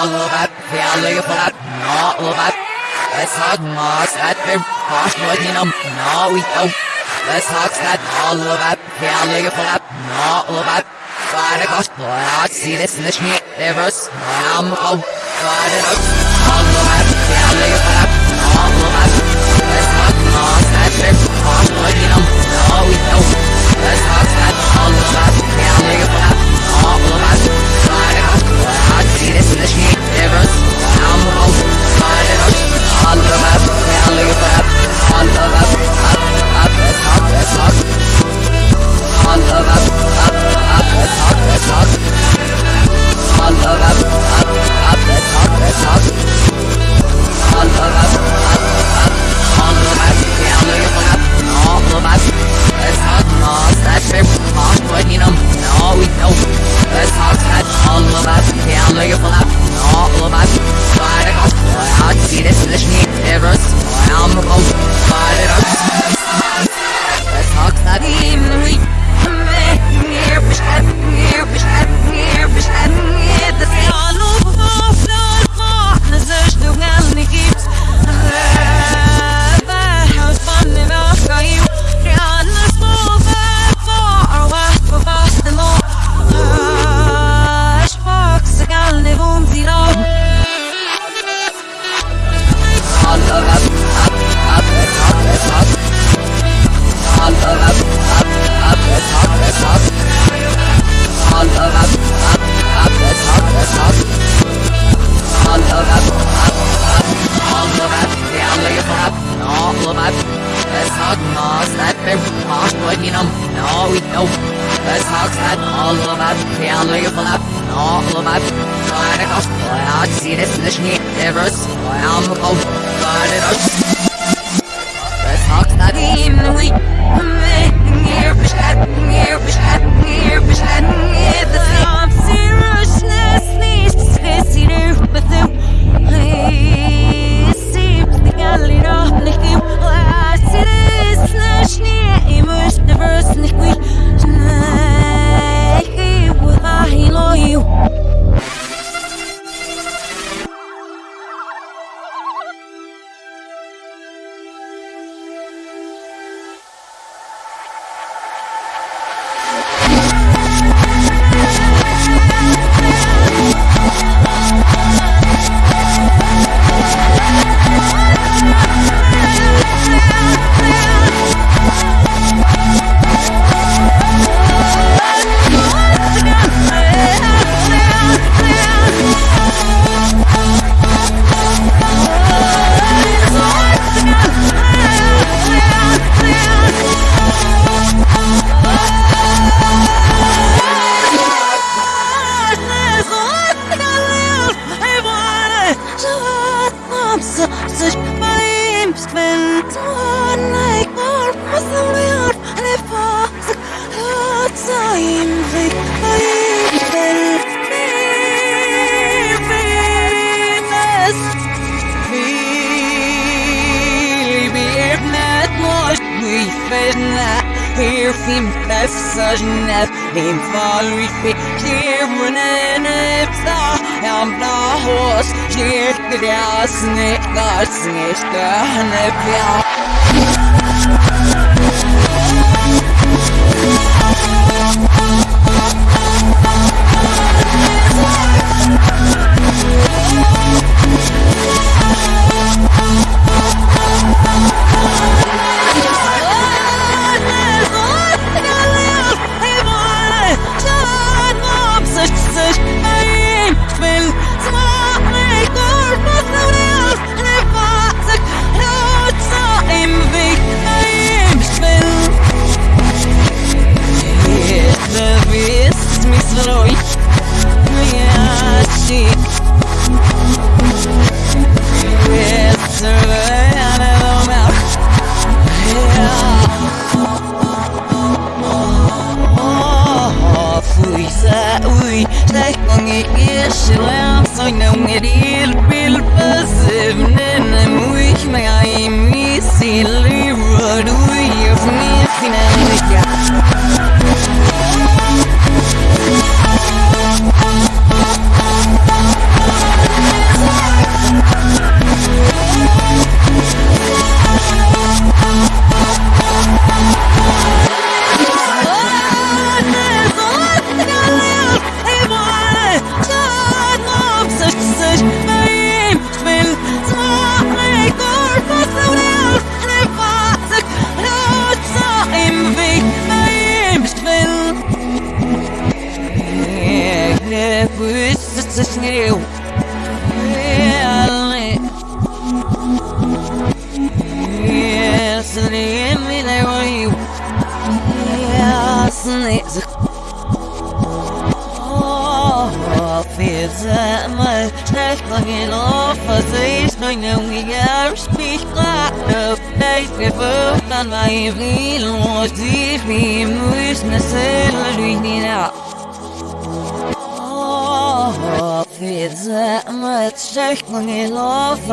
Alvat, Fjalliflat, Nalvat, Vesagmas at the Hoshmotinum, no we don't. Vesagsat, Alvat, Fjalliflat, Nalvat, Vargas, Lat, Silis, Nishni, Evers, Namko, Vargas, Alvat, Fjalliflat, Nalvat, Vesagmas at the Hoshmotinum, no we don't. Vesagsat, Alvat, Fjalliflat, all of us, It, Mars, but you know, no, we don't. Let's talk that, all us, yeah, look at that. All of us, try to go, I see this, this, me, errors, I'm a go, try to go. Let's talk that, even we. All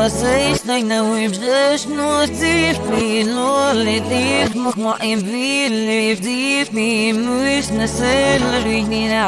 passeis nai na wibdesh nu tif mi lol dit mo mo in vil dit mi mus na sel rinina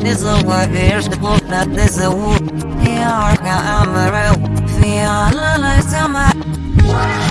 أوي نزوى بيرش تبوفنا تزوو يا أركا أمرو في على لا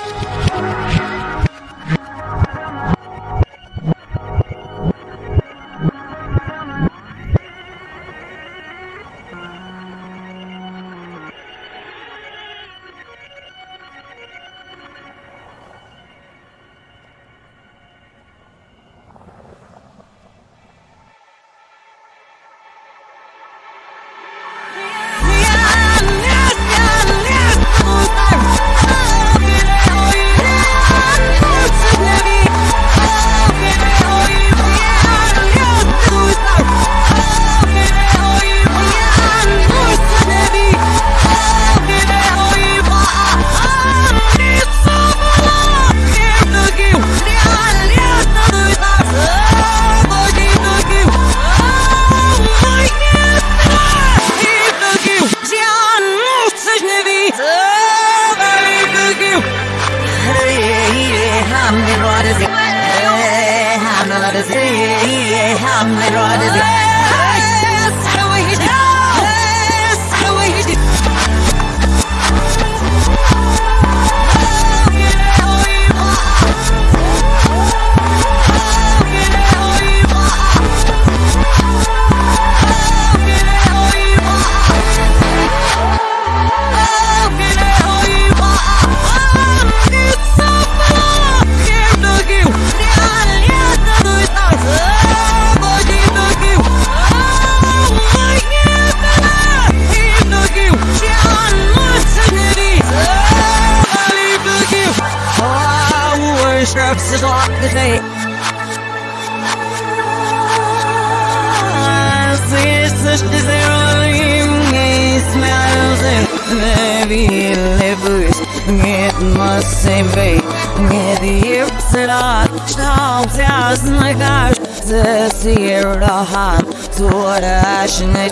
seer the ham to what I should make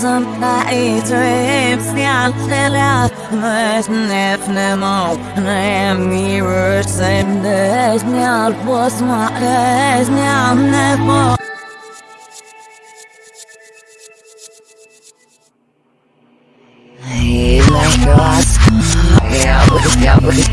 day. Such the zero ring smell of the ring in it small love the so small if some night rips the more I'm mirrors and was my us. Yeah, but yeah,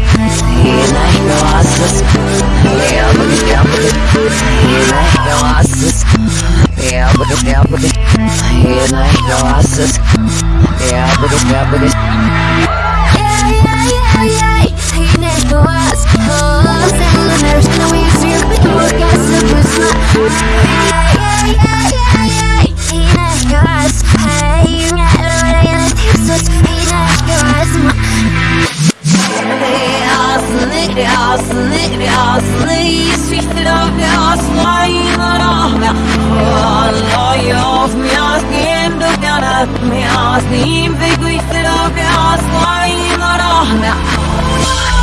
Miasnim wygląda do wiosła i na rohna euch durchgibst, auch wie ihr schon If I'm not too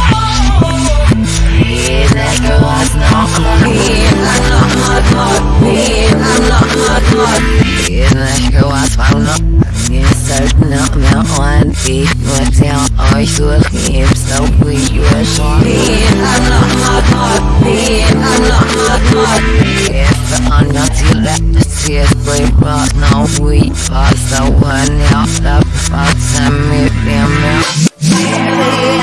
left, see it play but no we pass the one out the box and me them Alla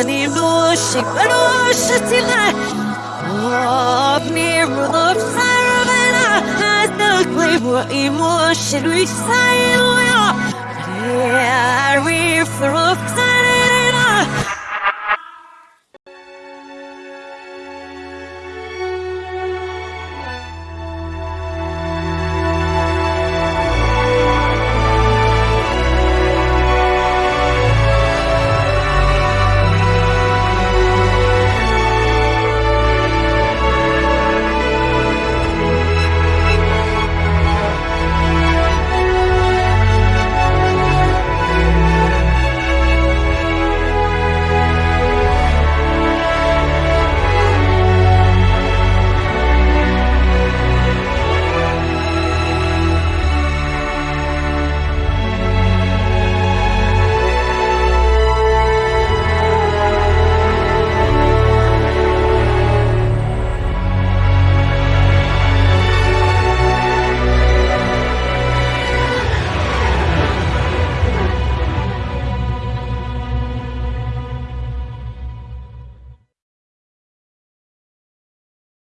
she but oh shitty la Oh near the fire as the clay what emotion we say Yeah we for